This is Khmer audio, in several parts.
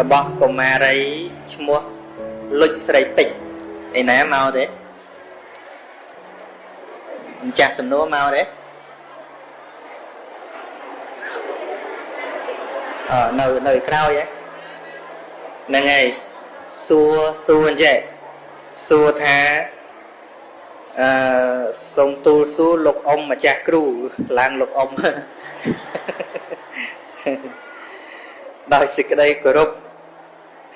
របស់កុមារីឈ្មោះលុចស្រីពេជ្រឯណាមកទេម្ចាស់សំណួរមកទេអឺនៅនៅក្រោយហ្នឹងហើយសួរសួរអញ្ចេះសួរថាអឺសូមទូលសួរលោកអ៊ំម្ចាស់គ្រូឡើងលោកអ៊ំដោយសេចក្តីគោរព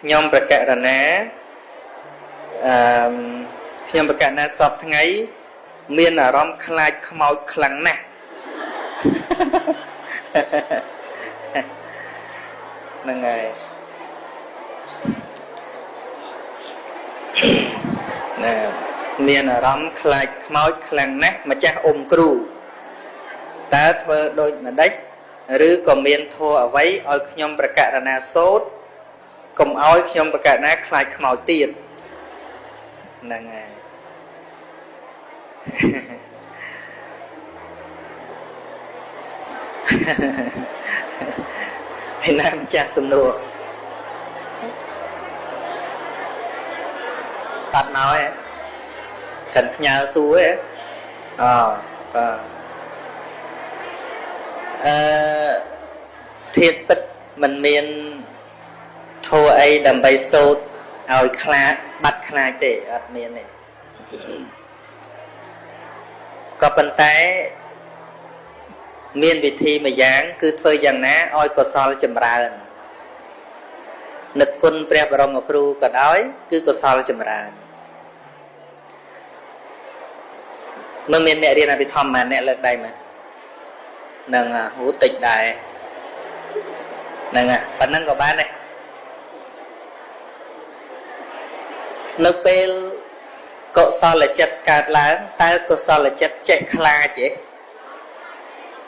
ខ្ញុំប្រកាសរណាអឺខ្ញុំប្រកាសណាសពថ្ងៃ មានអារម្មណ៍ខ្លាចខ្មោចខ្លាំងណាស់ហ្នឹងហើយណាមានអារម្មណ៍ខ្លាចខ្មោចខ្លាំងណាស់ម្ចាស់អ៊ំគ្រូតើធ្វើដូចម្ដេចឬក៏មានធัวអ្វីឲ្យខ្ញុំប្រកាសណាសូត្រ កុំឲ្យខ្ញុំប្រកាសណាខ្លាចខ្មោចទៀតហ្នឹងហើយហើយណាម្ចាស់សំណួរបាត់មកឯងកិនផ្ញើសួរឯងអបាទអឺធាតពិតមិនមាន ធัวអីដើម្បីសូត្រឲ្យខ្លាចបាត់ខ្លាចទេអត់មានទេក៏ប៉ុន្តែមានវិធីមួយយ៉ាង គឺធ្វើយ៉ាងណាឲ្យកុសលចម្រើននឹកគុណព្រះបរមគ្រូក៏ដោយគឺកុសលចម្រើនមិនមានអ្នករៀនអភិធម្មអ្នកលើកដៃមើលនឹងហូតិចដែរហ្នឹងប៉ុណ្ណឹងក៏បានដែរ នៅពេលកុសលចិត្តកើតឡើងតើកុសលចិត្តចេះខ្លាចទេ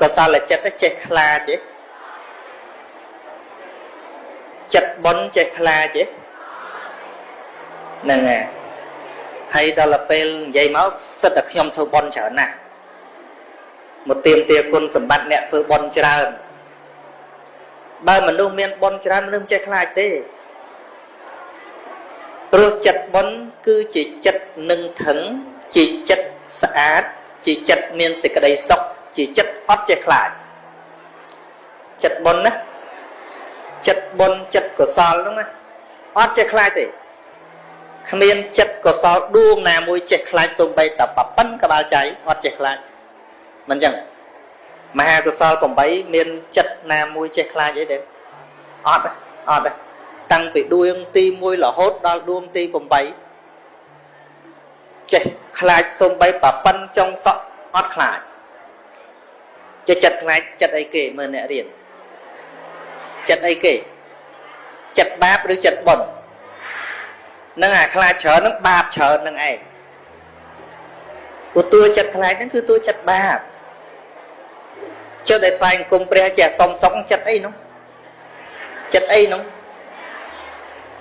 កុសលចិត្តចេះខ្លាចទេចិត្តបុណ្យចេះខ្លាចទេហ្នឹងហើយហើយដល់ពេលនិយាយមកសិតតែខ្ញុំធ្វើបុណ្យច្រើនណាស់មកទៀមទាគុណសម្បត្តិអ្នកធ្វើបុណ្យច្រើនបើមនុស្សមានបុណ្យច្រើនមនុស្សចេះខ្លាចទេព្រោះចិត្ត បុណ្យគឺជាចិត្តនឹងថឹងជាចិត្តស្អាត ជាចិត្តមានសេចក្តីសុខជាចិត្តអត់ចេះខ្លាចចិត្តបុណ្យណាចិត្តបុណ្យចិត្តកុសលហ្នឹងណាអត់ចេះខ្លាចទេគ្មានចិត្តកុសលដួងណាមួយចេះខ្លាចសំបីតែប៉ប៉ិនក្បាលចៃអត់ចេះខ្លាចមិនចឹងមហាកុសល8មានចិត្តណាមួយចេះខ្លាចអីទេអត់អត់ តាំងពីដួងទី1រហូតដល់ដួងទី8ចេះខ្លាចសំបីប៉ប៉ិនចុងសក់អត់ខ្លាចចេះចិត្តខ្លាចចិត្តអីគេមើលអ្នករៀនចិត្តអីគេចិត្តបាបឬចិត្តបុណ្យនឹងអាខ្លាចច្រើននឹងបាបច្រើននឹងឯងព្រោះតួចិត្តខ្លាចហ្នឹងគឺតួចិត្តបាបចុះដែលថ្វាយអង្គមព្រះចេះសុំសុកចិត្តអីនោះចិត្តអីនោះ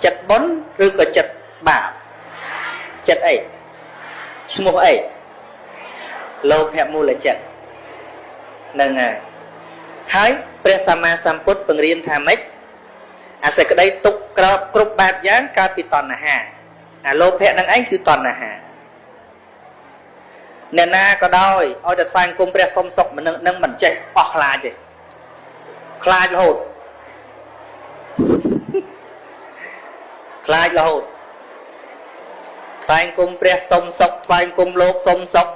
ចិត្តបុណ្យឬក៏ចិត្តបាបចិត្តអីឈ្មោះអីលោភៈមូលចិត្តនឹងហើយហើយព្រះសម្មាសម្ពុទ្ធបង្រៀនថាម៉េចអាសេចក្តីទុកក្របគ្រប់បែបយ៉ាងកើតពីតណ្ហាអាលោភៈនឹងឯងគឺតណ្ហាអ្នកណាក៏ដោយឲ្យតែថ្វាយគុំព្រះសុំសុខមិននឹងមិនចេះអស់ខ្លាចទេខ្លាចរហូត ខ្លាចរហូតថ្វាយគុំព្រះសុំសុខថ្វាយគុំលោកសុំសុខ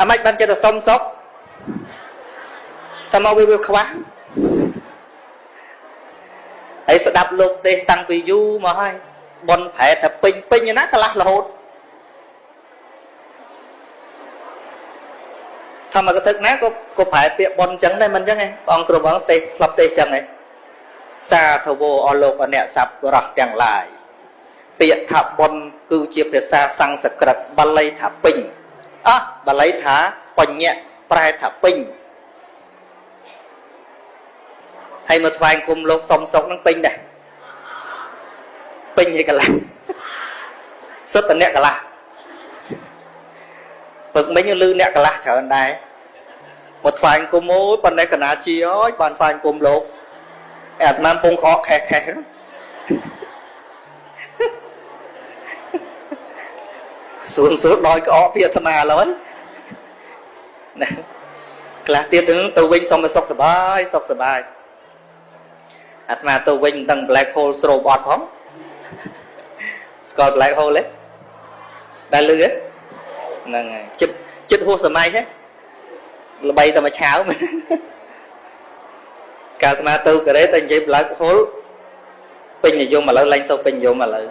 អាម៉េចបានចិត្តទៅសុំសុខតែមកវាវាខ្វះហើយស្ដាប់លោកទេសតាំងពីយូរមកហើយបនប្រែថាពេញពេញណាកន្លះរហូតធម្មកថាណាក៏ក៏ប្រែពាក្យបនអញ្ចឹងដែរមិនអញ្ចឹងឯងបងគ្រប់បងទេសផ្លប់ទេសអញ្ចឹងឯង សាធវោអលោកអអ្នកសัพរស់ទាំងឡាយពាក្យថាបនគឺជាភាសាសំស្ក្រឹតបាលីថាពេញអោះបាលីថាបញ្ញៈប្រែថាពេញហើយមកថ្វាយគុំលោកសុំសុកនឹងពេញដែរពេញឲ្យកន្លះសុទ្ធតែអ្នកកន្លះពឹកមិញលឺអ្នកកន្លះច្រើនដែរមកថ្វាយគុំអូយប៉ុន្តែកណាជាអើយបានថ្វាយគុំលោក អាត្មាពងខកខេះខេះ សួនសួនដោយក្អកពីអាត្មាឥឡូវណាខ្លះទៀតទៅវិញសុំឲ្យសុខសบายសុខសบายអាត្មាទៅវិញមិនដឹង black hole ស្រូបអត់ផងស្គាល់ black hole ទេដែលលឺហ្នឹងហើយចិត្តចិត្តហួសសម័យហ៎ល្បីតែមួយឆាវមែន កាលអាត្មាទៅកូរ៉េតែនិយាយ black hole ពេញនិយមឥឡូវឡើងសូវពេញនិយមឥឡូវ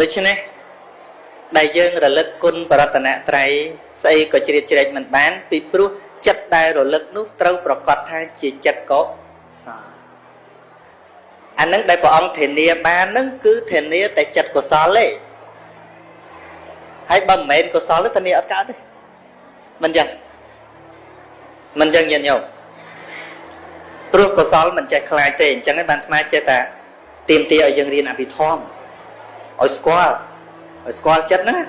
ដូច្នេះដែលយើងរលឹកគុណបរតនត្រ័យស្អីក៏ជ្រៀតជ្រែកមិនបាន ពីព្រោះចិត្តដែលរលឹកនោះត្រូវប្រកាសថាជាចិត្តកុសលអានឹងដែលព្រះអង្គធានាបាននឹងគឺធានាតែចិត្តកុសលទេហើយបើមិនមែនកុសលទេធានាអត់កើតទេមិនចឹង មិនចឹងញាតិញោមព្រោះកុសលមិនចេះខ្លាចទេអញ្ចឹងឯងបានថ្មចេះតែទៀមទាឲ្យយើងរៀនអភិធម្មឲ្យស្គាល់ឲ្យស្គាល់ចិត្តហ្នឹង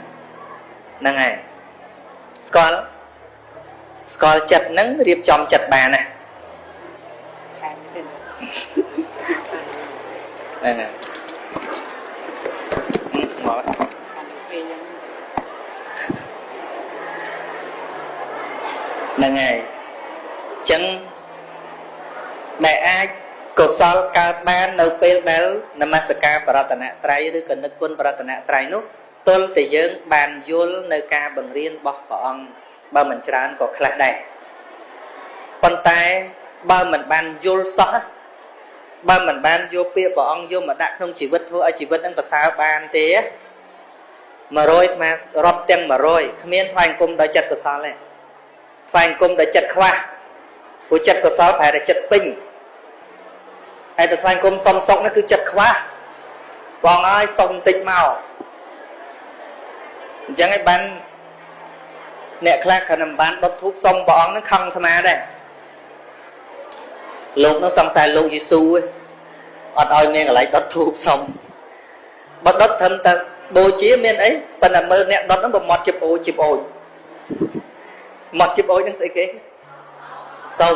ហ្នឹងហើយស្គាល់ស្គាល់ចិត្តហ្នឹងរៀបចំចិត្តបានណាហ្នឹងហើយមកហ្នឹងហើយអញ្ចឹងដែលអាចកុសលកើតបាននៅពេលដែលនមស្ការបរតនត្រ័យឬក៏នឹកគុណបរតនត្រ័យនោះទល់តែយើងបានយល់នៅការបង្រៀនរបស់ព្រះអង្គបើមិនច្រើនក៏ខ្លះដែរប៉ុន្តែបើមិនបានយល់សោះបើមិនបានយកពាក្យព្រះអង្គយកមកដាក់ក្នុងជីវិតធ្វើឲ្យជីវិតនឹងប្រសើរបានទេ100ស្មើរាប់ទាំង100គ្មានថ្វាយគុំដោយចិត្តកុសលទេថ្វាយគុំដោយចិត្តខ្វះ ព្រោះចិត្តកុសលប្រហែលតែចិត្តពេញហើយទៅថ្វាយគុំសុំសុកនោះគឺចិត្តខ្វះបងអើយសុំបន្តិចមកអញ្ចឹងឯងបានអ្នកខ្លះគ្រាន់តែបានដុតធូបសុំព្រះអង្គនឹងខឹងអាត្មាដែរលោកនោះសង្ស័យលោកយេស៊ូឯងអត់ឲ្យមានកន្លែងដុតធូបសុំបើដុតត្រឹមតែបូជាមានអីប៉ុន្តែមើលអ្នកដុតហ្នឹងប្រមាត់ជាអូជាអូចមាត់ជាអូចហ្នឹងស្អីគេ សុំ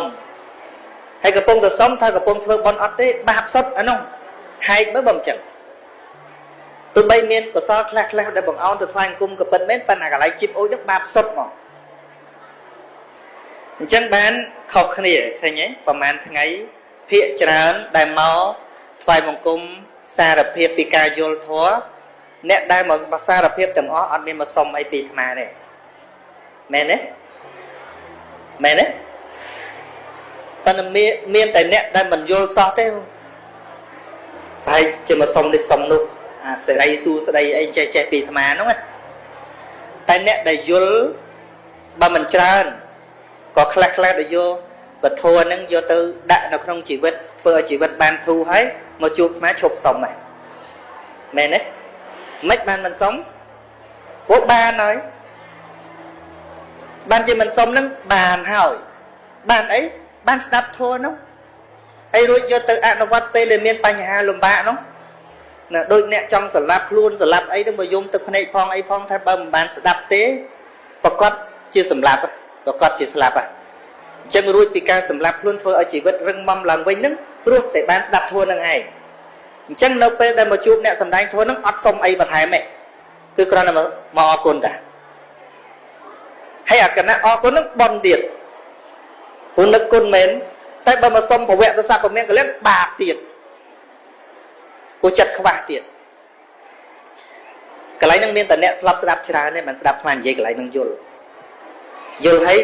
ហើយកំពុងតែសុំថាកំពុងធ្វើបន់អត់ទេបាបសុទ្ធអានោះហែកមើលបើមិនចឹងទោះបីមានកុសលខ្លះខ្លះដែលបង្អោនទៅថ្វាយគុំក៏ពិតមែនប៉ុន្តែកន្លែងជីបអូចហ្នឹងបាបសុទ្ធមកអញ្ចឹងបានខុសគ្នាឃើញទេប្រហែលថ្ងៃភាកច្រើនដែលមកថ្វាយបង្គំសារភាពពីការយល់ធម៌អ្នកដែលមកសារភាពទាំងអស់អត់មានមកសុំអីពីអាត្មាទេមែនទេមែនទេ ប៉ុន្តែមានមានតែអ្នកដែលមិនយល់សោះទេហើយជាមកសុំនេះសុំនោះអាសេរីសួស្ដីអីចេះចេះពីអាត្មាហ្នឹងតែអ្នកដែលយល់បើមិនច្រើនក៏ខ្លះខ្លះដែលយកពធហ្នឹងយកទៅដាក់នៅក្នុងជីវិតធ្វើឲ្យជីវិតបានធូរហើយមកជួបអាឈប់សុំហ្នឹងមែនទេមិនបានមិនសុំពួកបានហើយបានជាមិនសុំហ្នឹងបានហើយបានអី បានស្ដាប់ធម៌នោះហើយរួចយកទៅអនុវត្តពេលដែលមានបញ្ហាលំបាកនោះណាដូចអ្នកចង់សម្លាប់ខ្លួនសម្លាប់អីទៅមកយំទឹកភ្នែកផងអីផងថាបើមិនបានស្ដាប់ទេប្រកាសជាសម្លាប់ប្រកាសជាស្លាប់ហ่ะអញ្ចឹងរួចពីការសម្លាប់ខ្លួនធ្វើឲ្យជីវិតរឹងមាំឡើងវិញហ្នឹងព្រោះតែបានស្ដាប់ធម៌នឹងឯងអញ្ចឹងនៅពេលដែលមកជួបអ្នកសំដែងធម៌ហ្នឹងអត់សុំអីបន្ថែមទេគឺគ្រាន់តែមកអរគុណតាហើយអាគណៈអរគុណហ្នឹងបន់ទៀត ព្រោះនឹកគុណមែនតែបើមកសុំប្រវត្តិសាស្ត្រពមៀនកលៀនបាបទៀតព្រោះចិត្តខ្វះទៀតកន្លែងហ្នឹងមានតែអ្នកស្លាប់ស្ដាប់ច្រើនទេមិនស្ដាប់ខ្លាំងនិយាយកន្លែងហ្នឹងយល់យល់ហើយ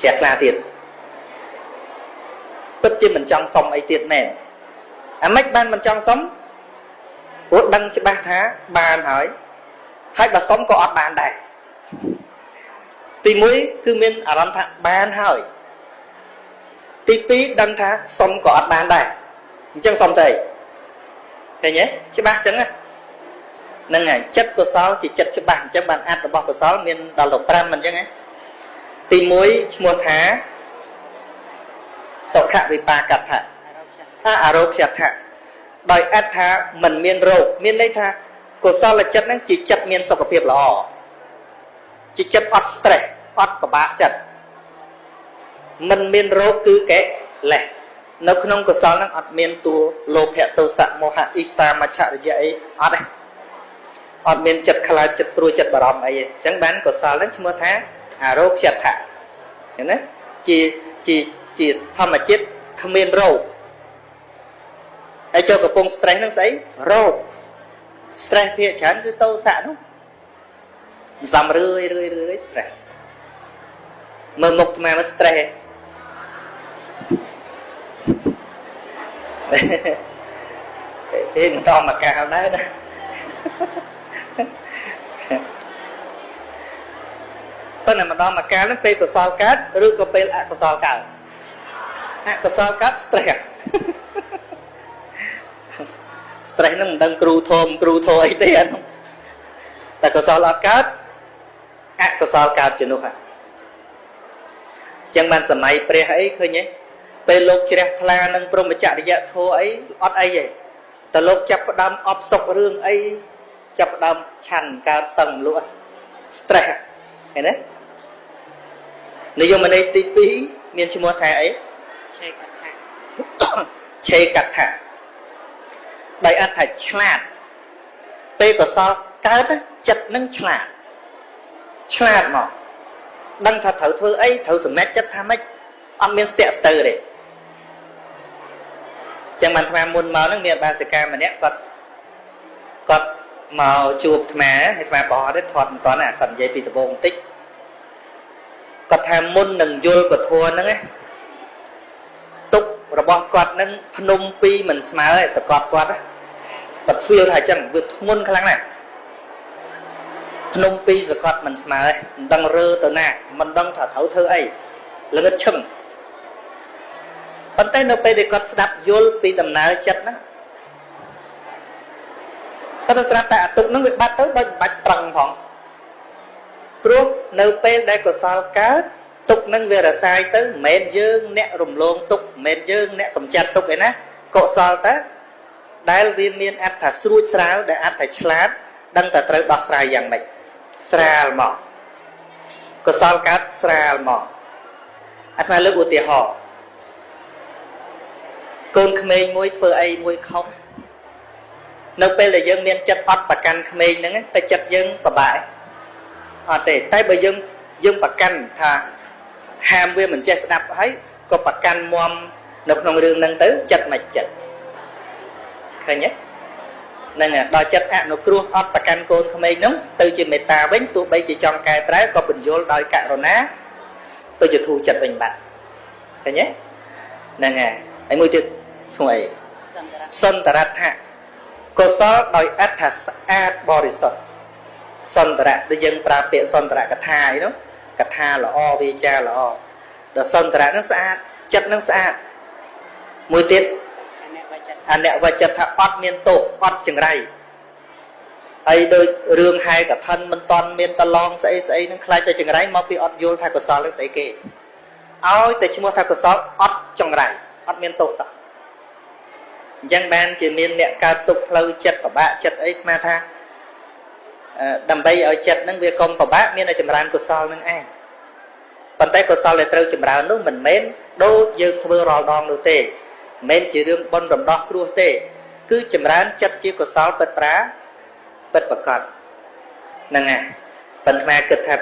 ជ្រះថ្លាទៀតពិតជាមិនចង់សុំអីទៀតមែនអាម៉េចបានមិនចង់សុំព្រោះដឹងច្បាស់ថាបានហើយហើយបើសុំក៏អត់បានដែរ ទី1គឺមានអារម្មណ៍ថាបានហើយទី2ដឹងថាសុំក៏អត់បានដែរអញ្ចឹងសុំទៅឃើញទេច្បាស់អញ្ចឹងហ្នឹងហើយចិត្តកុសលជាចិត្តច្បាស់អញ្ចឹងបានអត្តរបស់កុសលមានដល់ទៅ5មិនអញ្ចឹងណាទី1ឈ្មោះថាសុខវិបាកថាអរោគ្យថាដោយអត្ថថាមិនមានរោគមានន័យថាកុសលចិត្តហ្នឹងជាចិត្តមានសុខភាពល្អជាចិត្តអត់ stress អត់ពិបាកចិត្តមិនមានរោគគឺកេលេសនៅក្នុងកុសលហ្នឹងអត់មានតួលោភៈទោសៈមោហៈអ៊ីសាមច្ឆរិយៈអីអត់ទេអត់មានចិត្តខ្លាចចិត្តព្រួយចិត្តបារម្ភអីទេអញ្ចឹងបានកុសលហ្នឹងឈ្មោះថាអារោគចិត្តៈឃើញណាជាជាជាធម្មជាតិគ្មានរោគហើយចូលកំពុង stress ហ្នឹងស្អីរោគ stress ភាកច្រើនគឺតោសៈនោះសំរឿយរឿយរឿយ stress មើលមុខអាត្មាមក stress ហេមិនតមកកាលដែរណាប៉ុន្តែម្ដងមកកាលហ្នឹងពេលកុសលកើតឬក៏ពេលអកុសលកើតអកុសលកើត stress stress ហ្នឹងមិនដឹងគ្រូធមគ្រូធមអីទេអានោះតែកុសលអត់កើតអកុសលកើតជំនួសហ្នឹង ចឹងបានសម័យព្រះអីឃើញទេពេលលោកជ្រះថ្លានឹងព្រមចរិយធម៌អីអត់អីទេតែលោកចាប់ផ្ដើមអបសុករឿងអីចាប់ផ្ដើមឆាន់កើតសឹងលក់ stress ឃើញទេនិយមន័យទី2មានឈ្មោះថាអីឆេកថាឆេកថាដោយអត្ថថាឆ្លាតពេលកសលកើតចិត្តនឹងឆ្លាតឆ្លាតមក ដឹងថាត្រូវធ្វើអីត្រូវសម្រេចចិត្តថាម៉េចអត់មានស្ទាក់ស្ទើរទេចឹងបានថ្មមុនមកហ្នឹងមានបាសិកាម្នាក់គាត់គាត់មកជួបថ្មហើយថ្មបោះទេថត់មិនតន់គាត់និយាយពីដំបូងបន្តិចគាត់ថាមុននឹងយល់ពធហ្នឹងណាទុករបស់គាត់ហ្នឹងភ្នំពីរមិនស្មើឯសកត់គាត់គាត់ feel ថាចឹងវាធ្ងន់ខ្លាំងណាស់ ភ្នំពីរសកត់មិនស្មើឯងមិនដឹងរើទៅណាមិនដឹងថាត្រូវធ្វើអីល្ងឹតឈឹងប៉ុន្តែនៅពេលដែលគាត់ស្ដាប់យល់ពីដំណើរចិត្តហ្នឹងគាត់ទៅស្ដាប់តែអតុកហ្នឹងវាបាត់ទៅដូចមិនបាច់ប្រឹងផងព្រោះនៅពេលដែលកុសលកើតទុកនឹងវារសាយទៅមិនមែនយើងអ្នករំលងទុកមិនមែនយើងអ្នកកំចាត់ទុកឯណាកុសលតើដែលវាមានអត្ថថាស្រួចស្រាវដែលអត្ថថាឆ្លាត ដឹងតែត្រូវដោះស្រាយយ៉ាងម៉េច ស្រាលមកកុសលកើតស្រាលមកអាត្មាលើកឧទាហរណ៍កូនក្មេងមួយធ្វើអីមួយខុសនៅពេលដែលយើងមានចិត្តអត់ប្រកាន់ក្មេងហ្នឹងតែចិត្តយើងពិបាកអត់ទេតែបើយើងយើងប្រកាន់ថាហាមវាមិនចេះស្ដាប់ហើយក៏ប្រកាន់មមនៅក្នុងរឿងហ្នឹងទៅចិត្តមិនចិត្តឃើញទេ ហ្នឹងដល់ចិត្តអនុគ្រោះអត់ប្រកាន់កូនក្មេងហ្នឹងទៅជាមេត្តាវិញទោះបីជាចង់កែប្រែក៏បញ្យល់ដោយករុណាទៅជាធូរចិត្តវិញបាត់ឃើញទេហ្នឹងហើយហើយមួយទៀតឈ្មោះអីសន្តរថៈកុសលដោយអត្ថស្អាតបរិសុទ្ធសន្តរៈដូចយើងប្រើពាក្យសន្តរកថាអីនោះកថាល្អវាចាល្អដល់សន្តរៈនឹងស្អាតចិត្តនឹងស្អាតមួយទៀត អនវចិត្តថាអត់មានទោសអត់ចង្រៃហើយដូចរឿងហែកឋិនមិនតន់មានតឡងស្អីស្អីនឹងខ្លាចតែចង្រៃមកពីអត់យល់ថាកុសលនឹងស្អីគេឲ្យតែឈ្មោះថាកុសលអត់ចង្រៃអត់មានទោសសោះអញ្ចឹងបានជាមានអ្នកកើតទុកផ្លូវចិត្តពិបាកចិត្តអីស្មានថាដើម្បីឲ្យចិត្តនឹងវាកុំពិបាកមានតែចម្រើនកុសលនឹងឯងប៉ុន្តែកុសលដែលត្រូវចម្រើននោះមិនមែនដូចយើងធ្វើរាល់ដងនោះទេ មិនមែនជារឿងបនរំដោះគ្រោះទេ គឺចម្រើនចិត្តជាកុសលពិតប្រាពិតប្រកបហ្នឹងហើយប៉ុន្តែគិតថា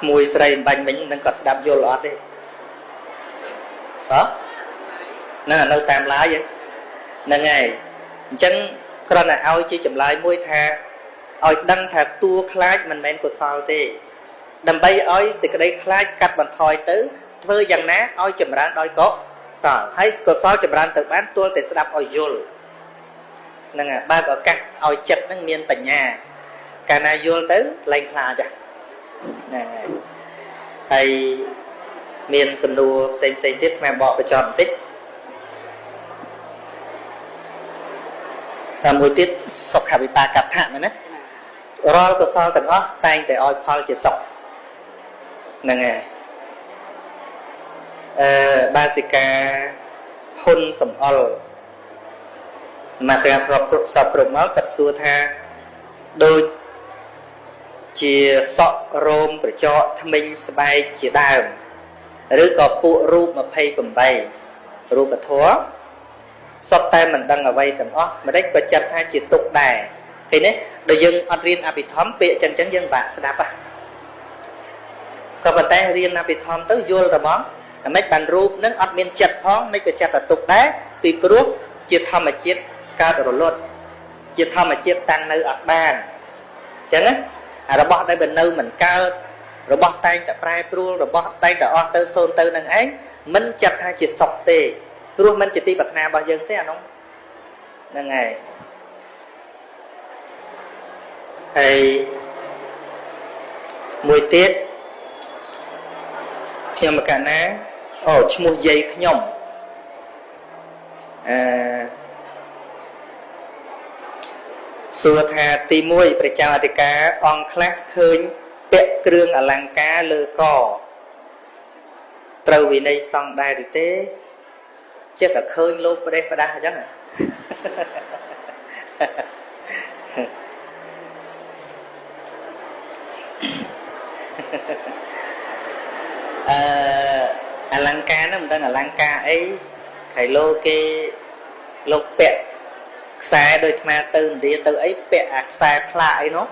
ក្មួយស្រីអំបញ្ញមិញនឹងគាត់ស្ដាប់យល់អត់ទេបាទហ្នឹងនៅតាមឡាយហ្នឹងហើយអញ្ចឹងគ្រាន់តែឲ្យជាចម្លើយមួយថាឲ្យដឹងថាតួខ្លាចមិនមែនកុសលទេ ដើម្បីឲ្យសេចក្តីខ្លាចកាត់បន្ថយទៅធ្វើយ៉ាងណាឲ្យចម្រើនដោយកុសល ហើយកុសលចម្រើនទៅបានទល់តែស្ដាប់ឲ្យយល់ហ្នឹងហើយបើកឱកាសឲ្យចិត្តហ្នឹងមានបញ្ញា កាលណាយល់ទៅលែងខ្លាចហ្នឹងហើយហើយមានសំណួរផ្សេងផ្សេងទៀតថ្មបកបញ្ចប់បន្តិចតែមួយទៀតសុខវិបាកដ្ឋៈមែនណារាល់កុសលទាំងអស់តែងតែឲ្យផលជាសុខហ្នឹងហើយ អឺបាសិកាហ៊ុនសំអល់មកស្រាស្របគ្រប់សពគ្រប់មកគាត់សួរថាដូចជាសក់រោមក្រចកថ្មិញស្បែកជាដើមឬក៏ពួករូប28រូបធម៌សុទ្ធតែមិនដឹងអ្វីទាំងអស់មិនដេចក៏ចាត់ថាជាទុកដែរឃើញទេដល់យើងអត់រៀនអភិធម្មពាក្យចឹងចឹងយើងបាក់ស្ដាប់ហ៎ក៏ប៉ុន្តែរៀនអភិធម្មទៅយល់តែមកតែ មិនបានរូបនឹងអត់មានចិត្តផងមិនក៏ចិត្តតែទុកដែរពីព្រោះជាធម្មជាតិកើតរលត់ជាធម្មជាតិតាំងនៅអត់បានអញ្ចឹងណារបស់ដែលបើនៅមិនកើតរបស់តែងតែប្រែប្រួលរបស់តែងតែអស់ទៅសូន្យទៅនឹងឯងមិនចាត់ថាជាសុខទេព្រោះមិនជាទីប្រាថ្នារបស់យើងទេអានោះហ្នឹងហើយហើយមួយទៀតខ្ញុំមកកាលណា អូឈ្មោះយាយខ្ញុំអឺសួរថាទី1ព្រះចៅអធិការអង្គខ្លះឃើញពាក់គ្រឿងអលង្ការលើកត្រូវវិន័យសង្ឃដែរឬទេចេះតែឃើញលោកប្រទេសផ្ដាស់អញ្ចឹងអឺអលង្ការហ្នឹងមិនដឹង អលង្ការអីខៃឡូគេលោកពាក់ខ្សែដូចអាត្មាទៅឥណ្ឌាទៅអីពាក់អាខ្សែផ្លាកអីនោះ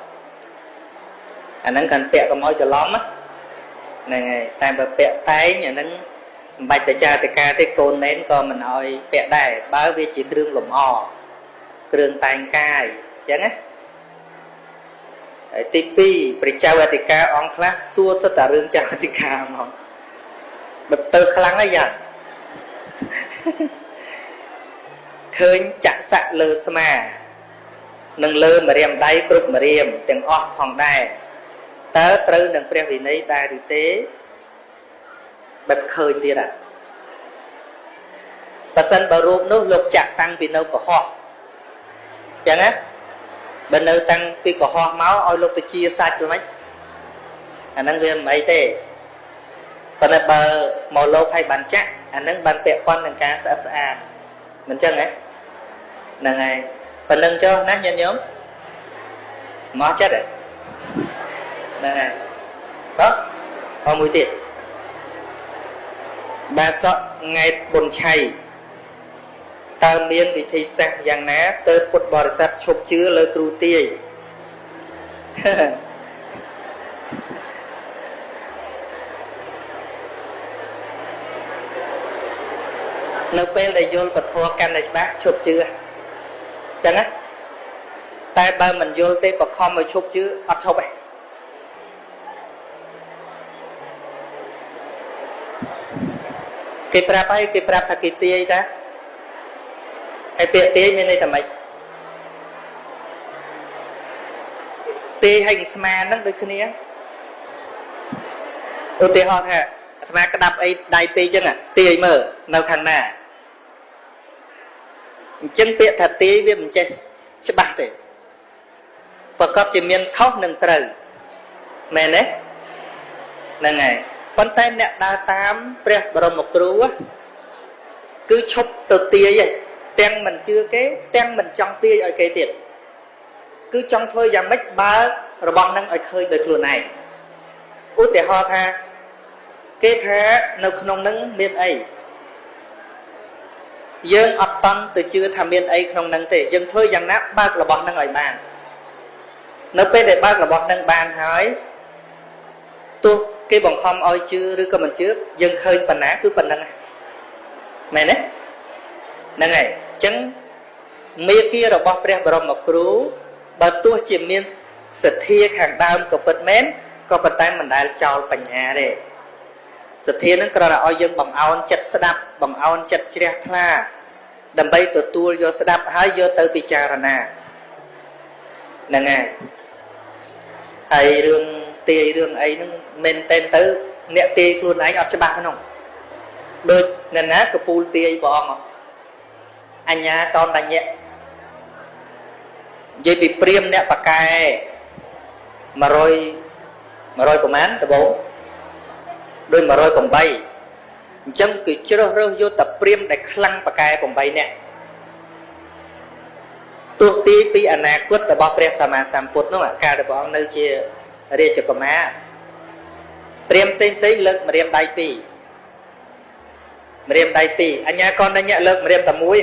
អាហ្នឹងកាន់ពាក់កុំឲ្យច្រឡំហ្នឹងហើយតែបើពាក់តែងអាហ្នឹងមិនបាច់តែចាតិកាទេកូនណេនក៏មិនឲ្យពាក់ដែរបើវាជាគ្រឿងលម្អគ្រឿងតែងកាយអញ្ចឹងណាហើយទី2ព្រះចៅអធិការអង្គខ្លះសួរទៅតែរឿងចៅអធិការហ្មងបើទៅខ្លាំងហើយយ៉ាង ឃើញចក្សៈលើស្មានិងលើម្រាមដៃគ្រប់ម្រាមទាំងអស់ផងដែរតើត្រូវនឹងព្រះវិន័យដែរឬទេបែបឃើញទៀតអាបើសិនបើរូបនោះលោកចាក់តាំងពីនៅកុហកអញ្ចឹងណាបើនៅតាំងពីកុហកមកឲ្យលោកទៅជាសាច់ទៅមិនអាហ្នឹងវាមិនអីទេប៉ុន្តែបើមកលោកឲ្យបានចាក់ អាហ្នឹងបានពាក់ព័ន្ធនឹងការស្អិតស្អាតមិនអញ្ចឹងហ៎ហ្នឹងហើយប៉ុណ្្នឹងចុះណាញាតិញោមមកចិត្តហ្នឹងហើយបាទអមួយទៀតបាសកង៉ែតបុនឆៃតើមានវិធីសាស្ត្រយ៉ាងណាទៅពុទ្ធបរិស័ទឈប់ជឿលើគ្រូទាយ នៅពេលដែលយល់ពធកាន់តែច្បាស់ឈប់ជឿអញ្ចឹងណាតែបើមិនយល់ទេបខំឲ្យឈប់ជឿអត់ឈប់ទេគេប្រាប់ហើយគេប្រាប់ថាគេទាយតាហើយពាក្យទាយមានន័យថាម៉េចទាយហើយស្មានហ្នឹងដូចគ្នាឧទាហរណ៍ថាអាត្មាក្តាប់អីដៃពេកអញ្ចឹងទាយមើលនៅខាងណា អញ្ចឹងពាក្យថាទាយវាមិនចេះច្បាស់ទេប្រកបជាមានខុសនិងត្រូវមែនទេហ្នឹងហើយប៉ុន្តែអ្នកដើរតាមព្រះបរមគ្រូគឺឈប់ទៅទាយទាំងមិនជឿគេទាំងមិនចង់ទាយឲ្យគេទៀតគឺចង់ធ្វើយ៉ាងម៉េចបើរបស់នឹងឲ្យឃើញដោយខ្លួនឯងឧទាហរណ៍ថាគេថានៅក្នុងនឹងមានអី យើងអត់តន់ទៅជឿថាមានអីក្នុងនឹងទេយើងធ្វើយ៉ាងណាបើករបស់នឹងឲ្យបាននៅពេលដែលបើករបស់នឹងបានហើយទោះគេបង្ខំឲ្យជឿឬក៏មិនជឿយើងឃើញប៉ុណ្ណាគឺប៉ុណ្្នឹងមែនទេហ្នឹងហើយអញ្ចឹងមេគារបស់ព្រះបរមគ្រូបើទោះជាមានសទ្ធាខាងដើមក៏ពិតមែនក៏ប៉ុន្តែមិនដែលចោលបញ្ញាទេសទ្ធានឹងគ្រាន់តែឲ្យយើងបំអោនចិត្តស្ដាប់បំអោនចិត្តជ្រះថ្លា ដើម្បីទទួលយកស្ដាប់ហើយយកទៅពិចារណាហ្នឹងហើយហើយរឿងទាយរឿងអីហ្នឹងមែនតែនទៅ អ្នកទាយខ្លួនឯងអត់ច្បាស់ហ្នឹងដូចអ្នកណាកពូលទាយព្រះអង្គអញ្ញាកោនតញ្ញៈនិយាយពីព្រាមអ្នកបកែ100 100ប្រមាណដបងដូច108 អញ្ចឹងគឺជ្រើសរើសយកតែព្រាមដែលខ្លាំងបកែ8នាក់ទោះទីពីអនាគតរបស់ព្រះសម្មាសម្ពុទ្ធនោះកាលដែលព្រះអង្គនៅជារាជកុមារព្រាមផ្សេងផ្សេងលើកម្រាមដៃពីរម្រាមដៃពីរអញ្ញាកនញ្ញៈលើកម្រាមតែមួយ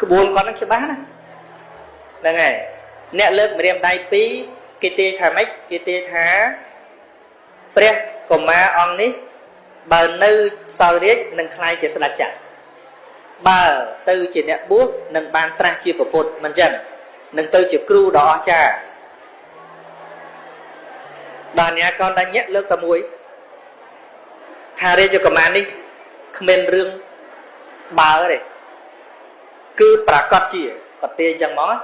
ក្បួនគាត់នឹងច្បាស់ណាហ្នឹងហើយអ្នកលើកម្រាមដៃពីរគេទាយថាម៉េចគេទាយថាព្រះកុមារអង្គនេះ បើនៅសោយរាជនឹងខ្លាយជាស្ដេចចាស់បើទៅជាអ្នកបួសនឹងបានត្រាស់ជាប្រពុតមិនចឹងនឹងទៅជាគ្រូដ៏អស្ចារ្យបាទអ្នកកនដាញាក់លើកតែមួយថារាជកុមារនេះគ្មានរឿងបើទេគឺប្រកាសជាកតាចឹងមក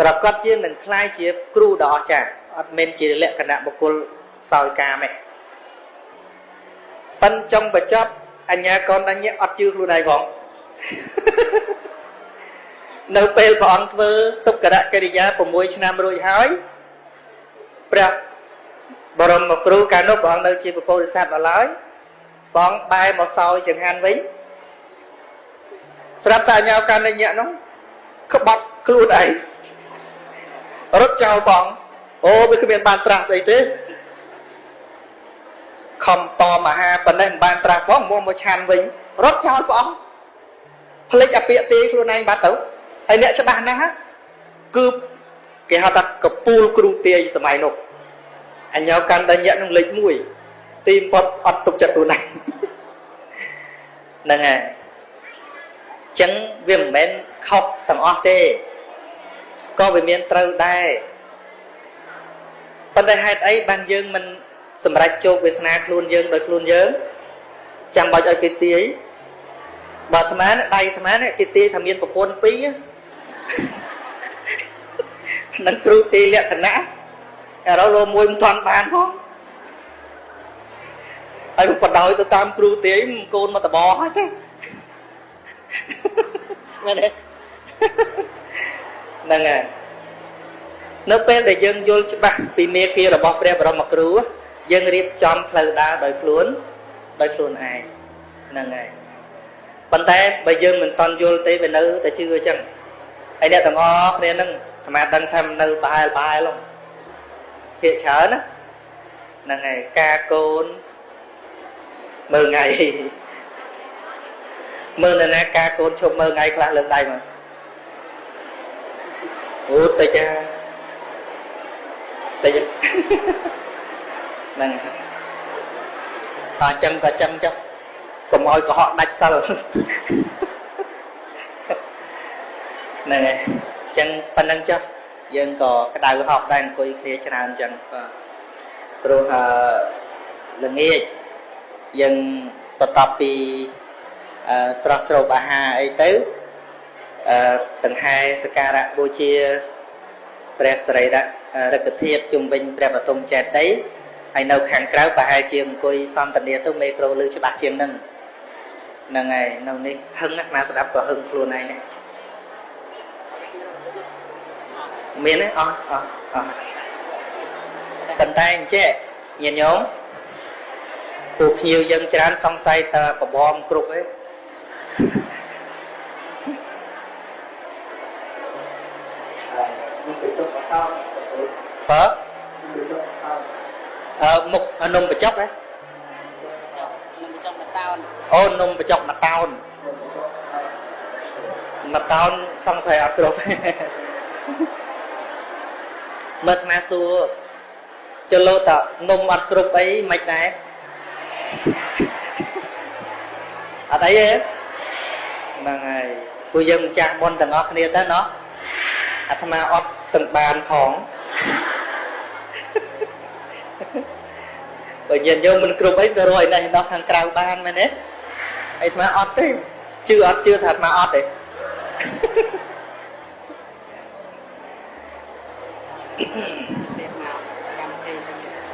ប្រកាសជានឹងខ្លាយជាគ្រូដ៏អស្ចារ្យអត់មែនជាលក្ខណៈបុគ្គលសោយកាមទេ ប៉ិនចុងបញ្ចប់អញ្ញាកនដញ្ញអត់ជឿខ្លួនឯងផងនៅពេលព្រះអង្គធ្វើទុក្ករកិរិយា6ឆ្នាំរួចហើយព្រះបរមគ្រូកាលនោះព្រះអង្គនៅជាពពោធិសត្វដល់ឡើយបងបែរមកសោយចង្ហាន់វិញស្រាប់តែអញ្ញាកណ្ដញ្ញៈនោះក្បត់ខ្លួនឯងរត់ចោលបងអូវាគ្មានបានត្រាស់ស្អីទេ ខំតមហាប៉ុណ្ណេះមិនបានត្រាស់ផងមកមកឆាន់វិញរត់ចោលព្រះអង្គផ្លេចអាពាកទេខ្លួនឯងបាត់ទៅហើយអ្នកច្បាស់ណាស់គឺគេហៅថាកពូលគ្រូទាយសម័យនោះអញ្ញោកាន់ដញ្ញៈនឹងលេខ1ទីពត់អត់ទុកចិត្តខ្លួនឯងហ្នឹងហើយចឹងវាមិនមែនខុសទាំងអស់ទេក៏វាមានត្រូវដែរប៉ុន្តែហេតុអីបានយើងមិន សម្រេចជោគវាសនាខ្លួនយើងដោយខ្លួនយើងចាំបាច់ឲ្យគេទាយបើអាត្មាដៃអាត្មានេះគេទាយថាមានប្រពន្ធពីរនឹងគ្រូទាយលក្ខណៈឥឡូវលោមួយមិនទាន់បានផងហើយបដ ாய் ទៅតាមគ្រូទាយកូនមកតបហើយទេមែនទេហ្នឹងហើយនៅពេលដែលយើងយល់ច្បាស់ពីមេគារបស់ព្រះបរមគ្រូ យើងរៀបចំផ្លូវដើរដោយខ្លួនដោយខ្លួនឯងហ្នឹងហើយប៉ុន្តែបើយើងមិនតន់យល់ទេវានៅតែជឿអញ្ចឹងហើយអ្នកទាំងអស់គ្នាហ្នឹងអាត្មាដឹងថានៅបែលបែលភាកច្រើនណាហ្នឹងហើយការកូនមើលថ្ងៃមើលនៅណាការកូនឈប់មើលថ្ងៃខ្លះលើកដៃមកអូតិចតិច ហ្នឹងអញ្ចឹងក៏ចឹងចុះកុំឲ្យកុហកដាច់សិលហ្នឹងហើយអញ្ចឹងប៉ុណ្្នឹងចុះយើងក៏ក្តៅហប់ដែរអង្គុយគ្នាច្រើនអញ្ចឹងបាទព្រោះល្ងាចយើងបន្ទាប់ពីស្រស់ស្រូបអាហារអីទៅអឺដង្ហែសក្ការៈបូជាព្រះសរីរៈរកធាតុជុំវិញព្រះបតុមចេតិយ ហើយនៅខាងក្រៅប្រហែលជាអង្គុយសន្តានាទៅមេក្រូលឺច្បាស់ជាងនឹងហ្នឹងហើយនៅនេះហឹងណាស្ដាប់ក៏ហឹងខ្លួនឯងដែរមានទេអស់អស់អស់ប៉ុន្តែអញ្ចេះញាតិញោមពួកភ្ញៀវយើងច្រើនសង្ស័យថាបបំគ្រប់ឯងបើអឺមុខ នំបញ្ចុកហ៎នំបញ្ចុកមួយតោនអូនំបញ្ចុកមួយតោនមួយតោនសង្ស័យអត់គ្រប់មើលអាត្មាសួរចលោតនំអត់គ្រប់អីមិនដែរអត់អីទេហ្នឹងហើយពួកយើងម្ចាស់បុណ្យទាំងអស់គ្នាទៅណោះអាត្មាអត់ទាំងបានផង បើញាតិញោមមិនគ្រប់អីទៅរកឯនេះដោះខាងក្រៅបានមែនទេអាត្មាអត់ទេជឿអត់ជឿថាអាត្មាអត់ទេ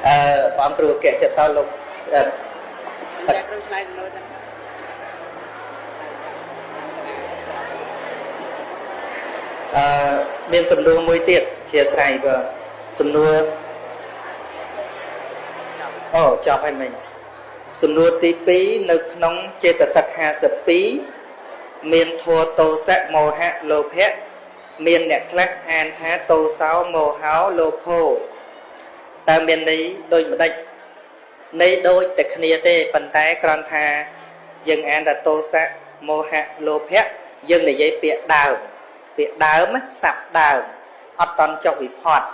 អឺបងគ្រូកែចិត្តតលោកអឺចាគ្រូឆ្លើយសំណួរទៅអឺមានសំណួរមួយទៀតជាស្រ័យបើសំណួរ អូចប់ហើយមិញសំណួរទី2នៅក្នុងចេតសិក52មានធัวតោសៈមោហៈលោភៈមានអ្នកខ្លះអានថាតោសោមោហោលោភោតើមានន័យដូចម្ដេចន័យដូចតែគ្នាទេប៉ុន្តែគ្រាន់ថាយើងអានថាតោសៈមោហៈលោភៈយើងនិយាយពាក្យដើមពាក្យដើមស័ព្ទដើមអត់តន់ចុះវិផាត់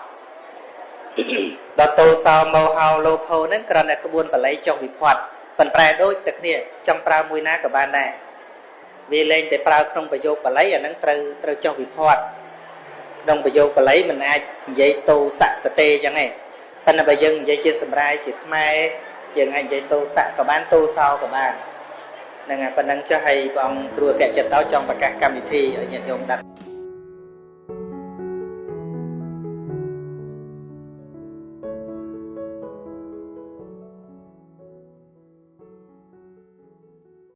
ដល់តោសោមោហោលោភោហ្នឹងគ្រាន់តែក្បួនបល័យចុះវិផាត់ប៉ុន្តែដូចតែគ្នាចង់ប្រើមួយណាក៏បានដែរវាលែងតែប្រើក្នុងប្រយោគបល័យអាហ្នឹងត្រូវត្រូវចុះវិផាត់ក្នុងប្រយោគបល័យมันអាចនិយាយតោសៈតទេអញ្ចឹងឯងប៉ុន្តែបើយើងនិយាយជាសម្រាយជាខ្មែរយើងអាចនិយាយតោសៈក៏បានតោសោក៏បានហ្នឹងហើយប៉ុណ្ណឹងចុះឲ្យព្រះអង្គគ្រូអគ្គចិត្តតោចង់ប្រកាសកម្មវិធីឲ្យញាតិញោមដឹង